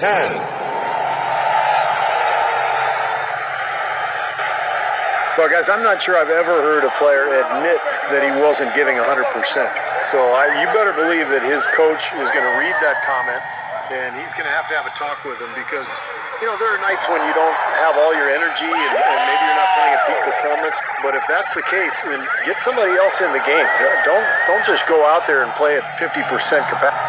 DeRozan. DeRozan. Number 10. Well, guys, I'm not sure I've ever heard a player admit that he wasn't giving 100%. So I, you better believe that his coach is going to read that comment, and he's going to have to have a talk with him because, you know, there are nights when you don't have all your energy and, and maybe you're not playing at peak performance. But if that's the case, then get somebody else in the game. Don't don't just go out there and play at 50% capacity.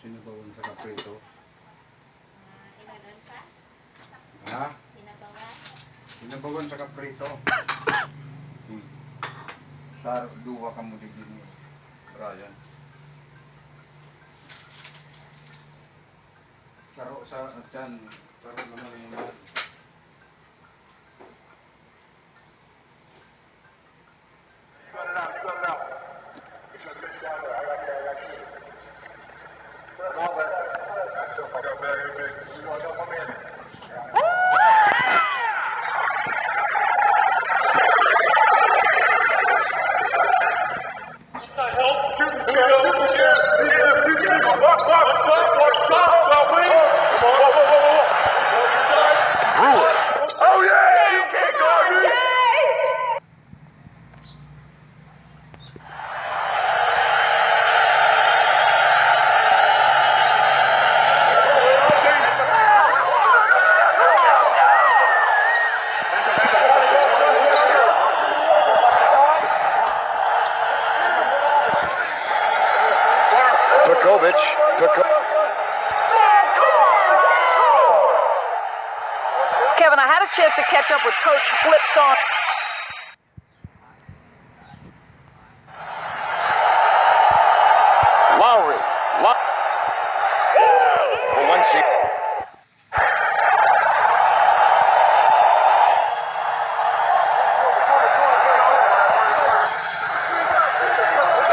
Sinabawan sa kaprito. Uh, ilalan pa. Ha? Sinabawan. Sinabawan sa kaprito. Hmm. Sa duwa ka mo din din. Brian. Saro sa dyan. Saro naman yung yan. With Coach Flip Saunders. Lowry. Low- Valencia.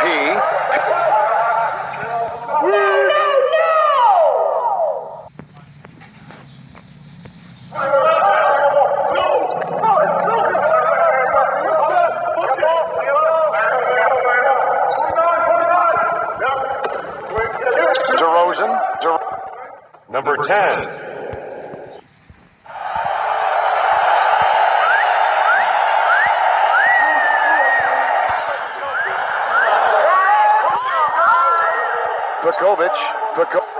P. DeRozan. De- Number 10. Pekovic. Peko-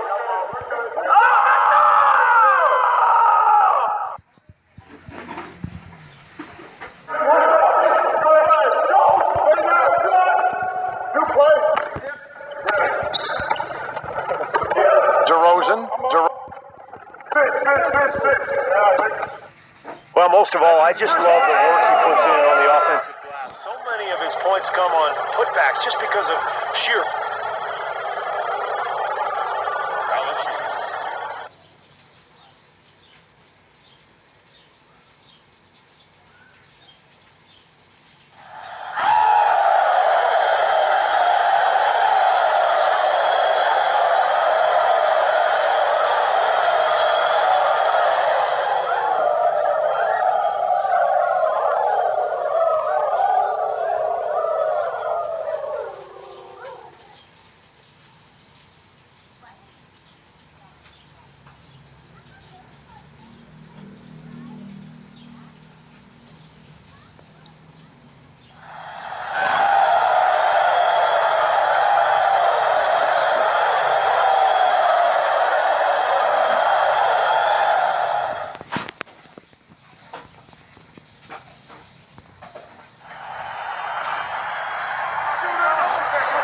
most of all, I just love the work he puts in on the offensive glass. So many of his points come on putbacks just because of sheer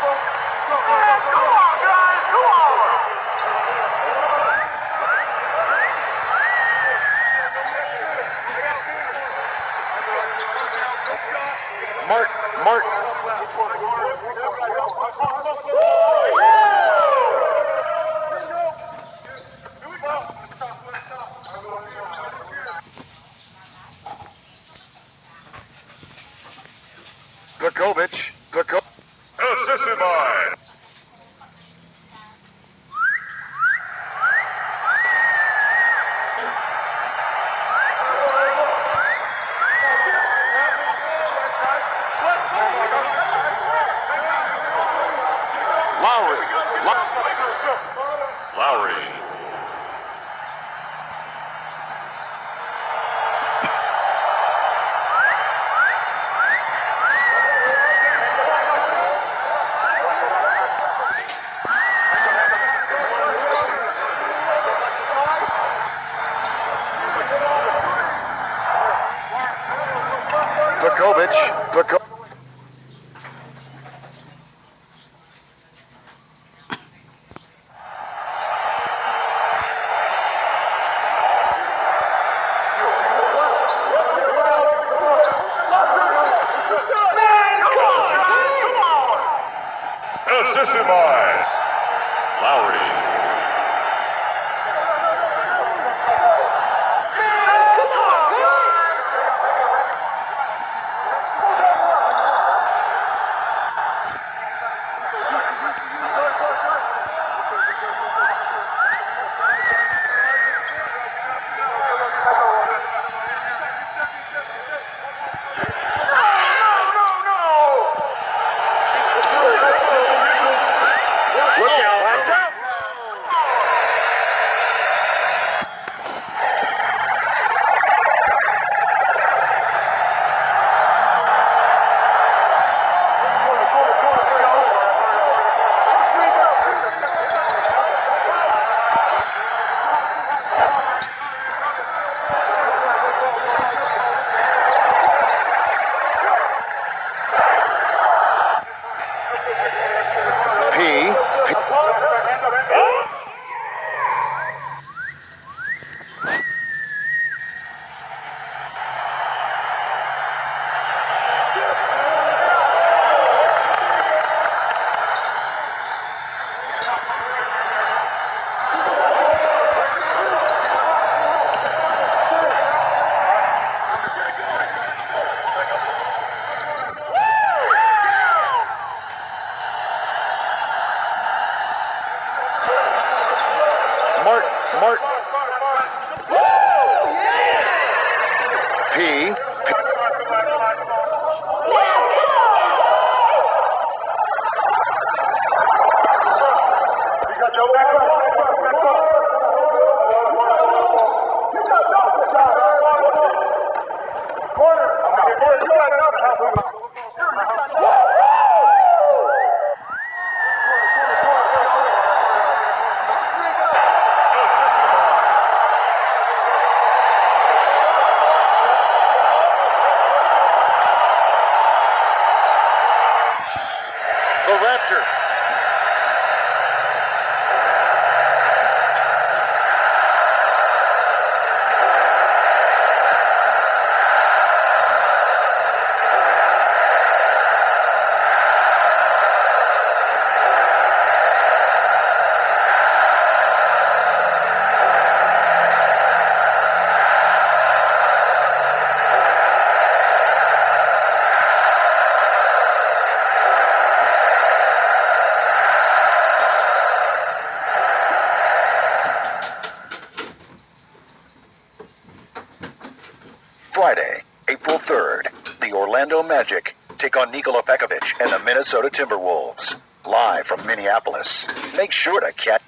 这个是我 Magic take on Nikola Pekovic and the Minnesota Timberwolves. Live from Minneapolis. Make sure to catch.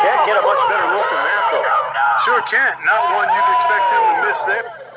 Can't get a much better look than that, though. Sure can't. Not one you'd expect him to miss there.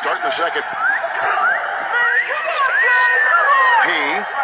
start in the second. He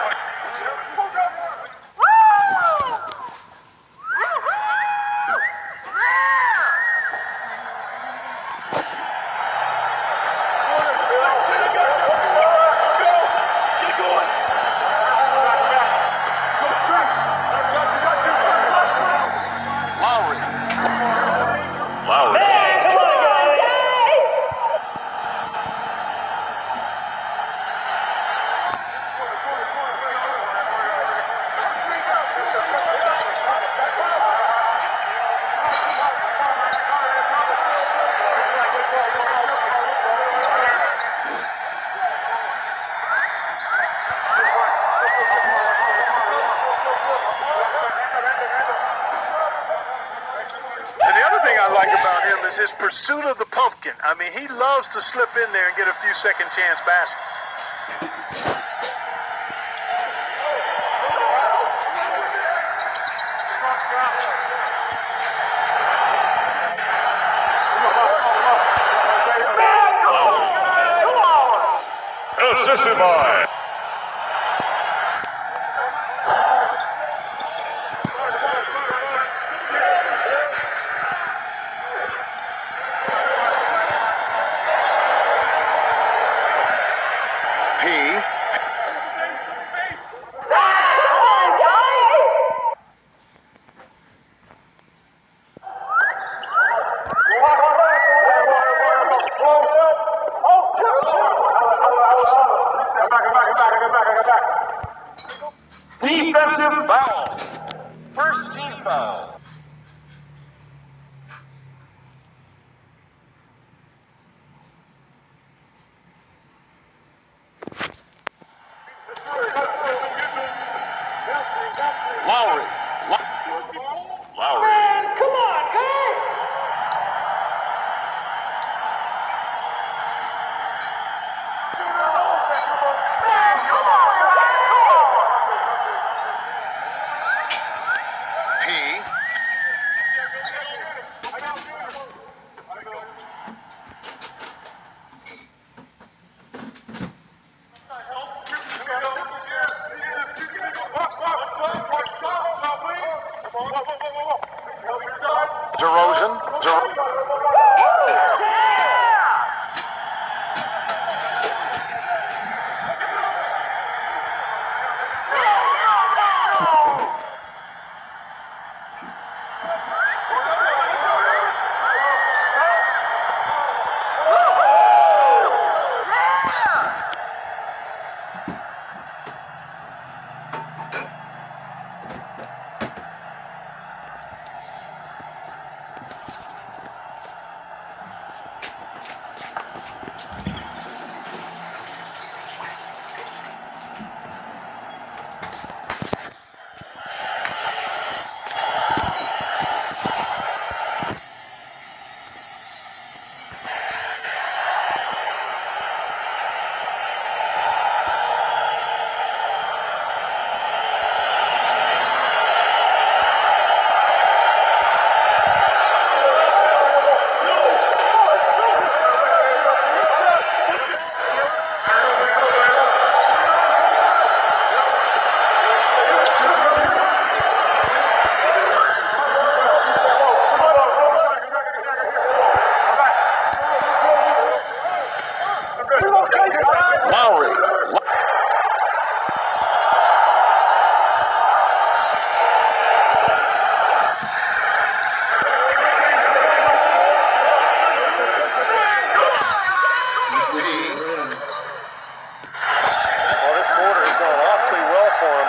I mean, he loves to slip in there and get a few second chance baskets.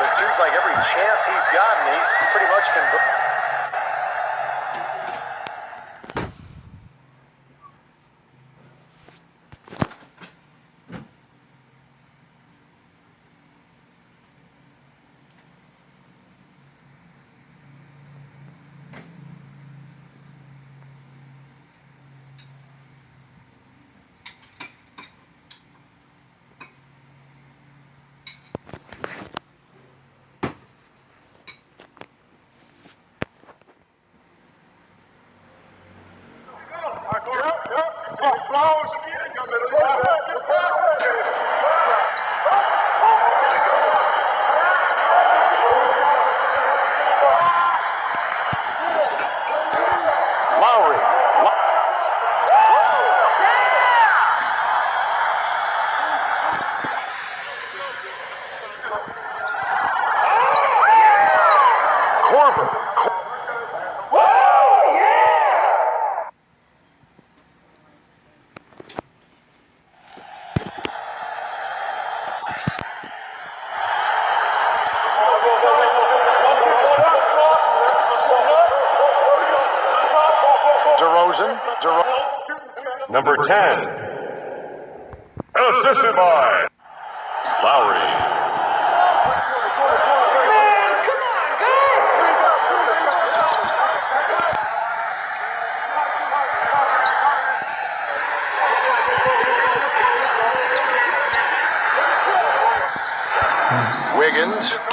It seems like every chance he's gotten, he's pretty much converted. DeRozan. DeRozan. Number 10. Assisted by Lowry. Wiggins. Wiggins.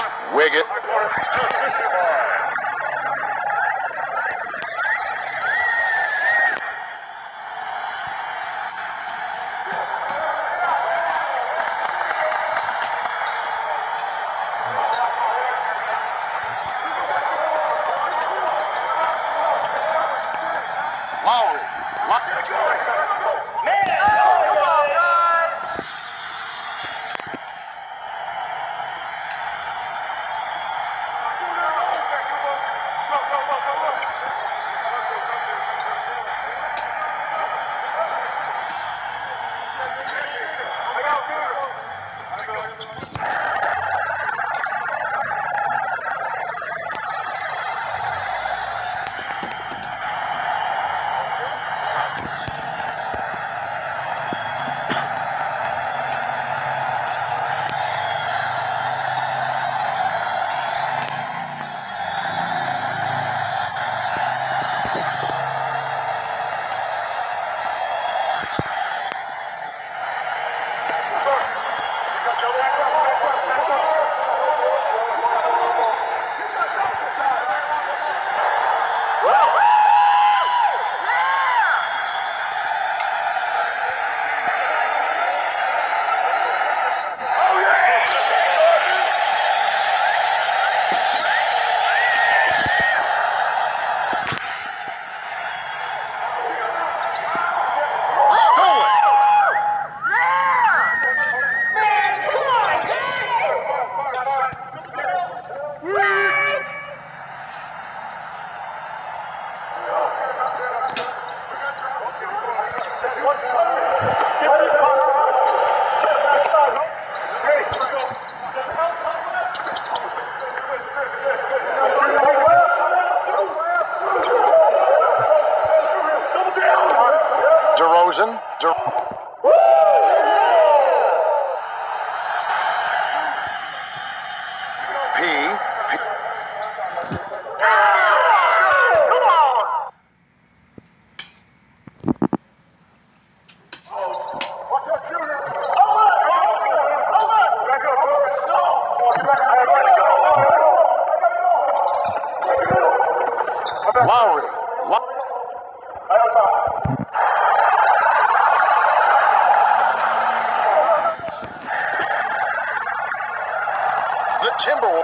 P. P. Lowry. Low- The Timberwolves.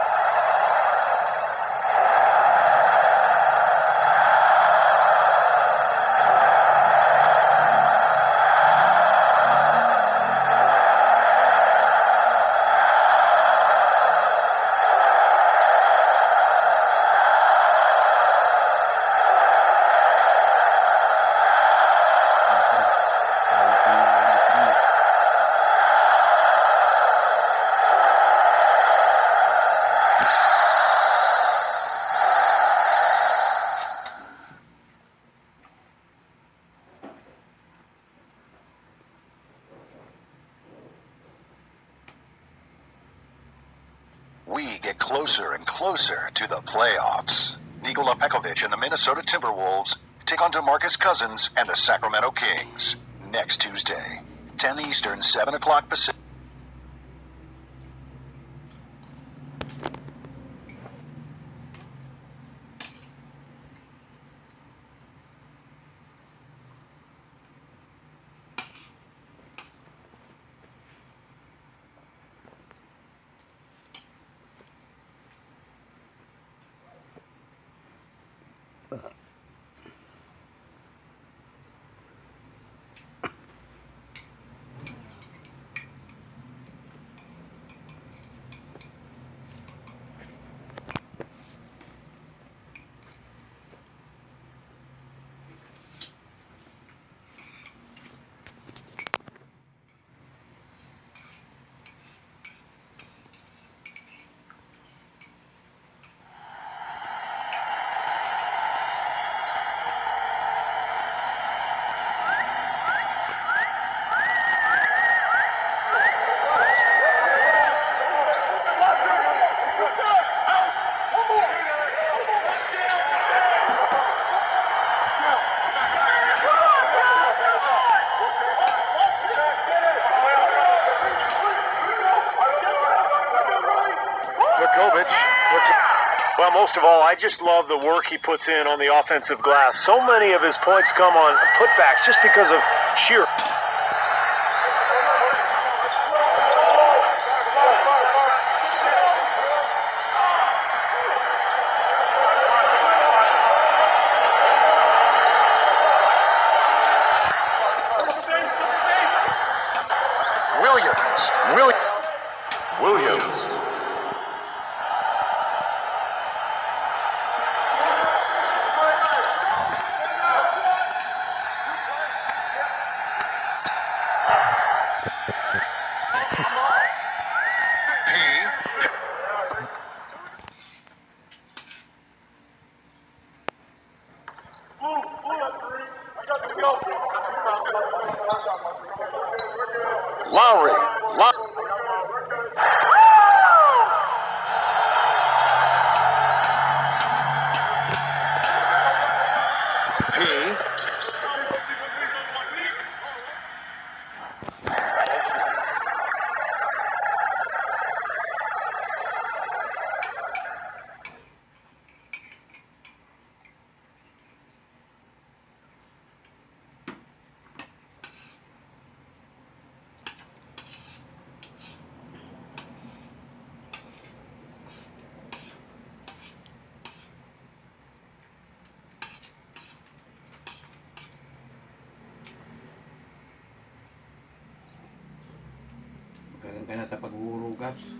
We get closer to the playoffs. Nikola Pekovic and the Minnesota Timberwolves take on DeMarcus Cousins and the Sacramento Kings next Tuesday, 10 Eastern, 7 o'clock Pacific. Pekovic. Well, most of all, I just love the work he puts in on the offensive glass. So many of his points come on putbacks just because of sheer. Ka na sa paghuhugas.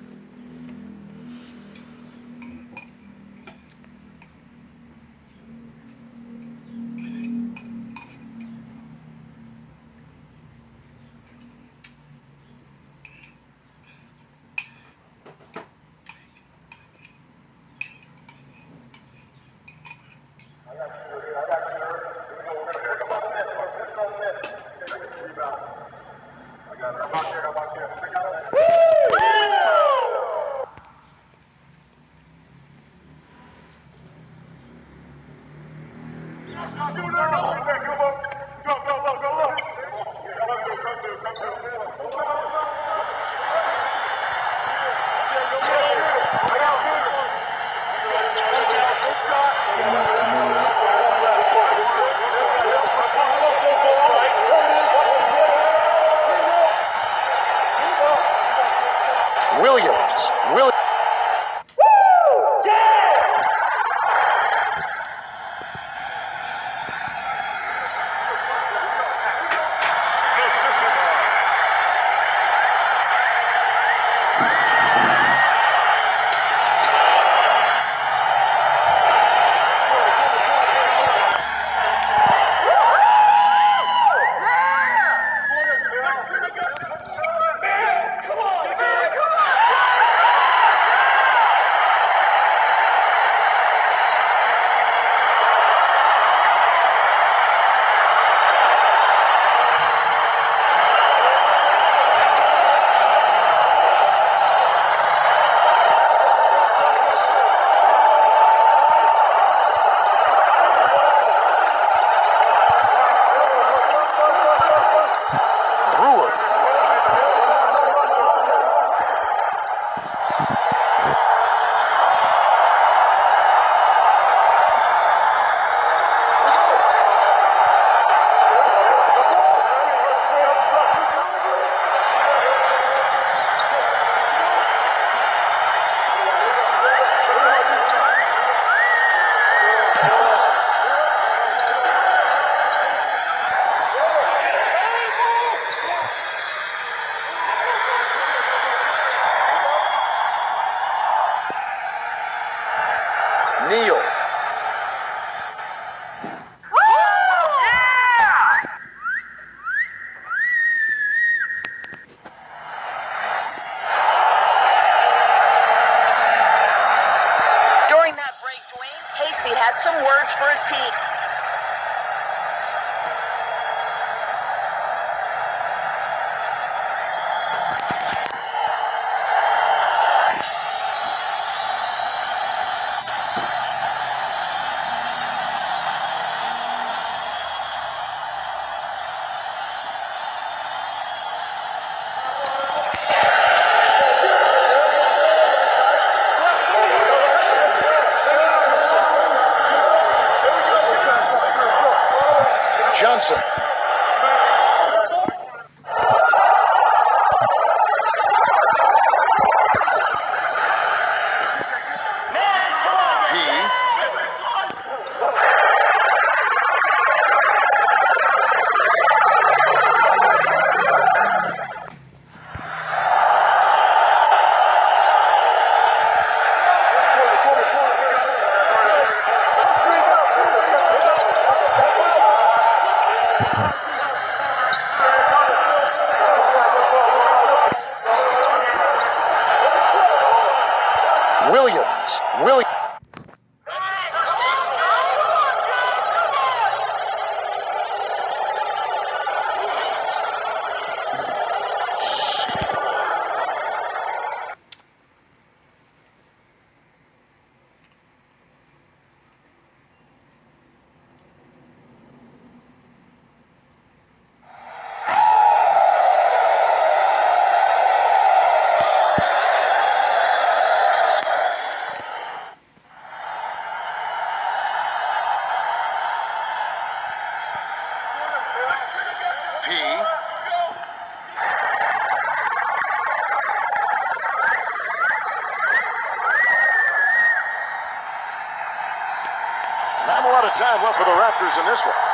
lot of time left for the Raptors in this one.